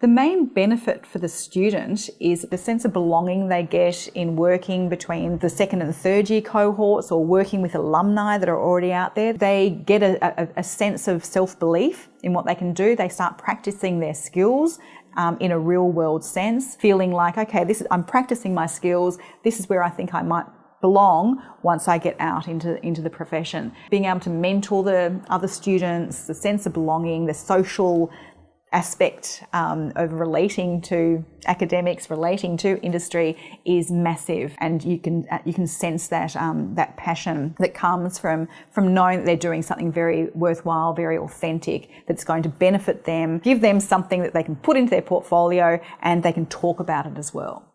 The main benefit for the student is the sense of belonging they get in working between the second and third year cohorts or working with alumni that are already out there. They get a, a, a sense of self-belief in what they can do. They start practicing their skills um, in a real world sense, feeling like, okay, this is, I'm practicing my skills. This is where I think I might belong once I get out into, into the profession. Being able to mentor the other students, the sense of belonging, the social aspect um, of relating to academics, relating to industry is massive, and you can uh, you can sense that um, that passion that comes from from knowing that they're doing something very worthwhile, very authentic, that's going to benefit them, give them something that they can put into their portfolio, and they can talk about it as well.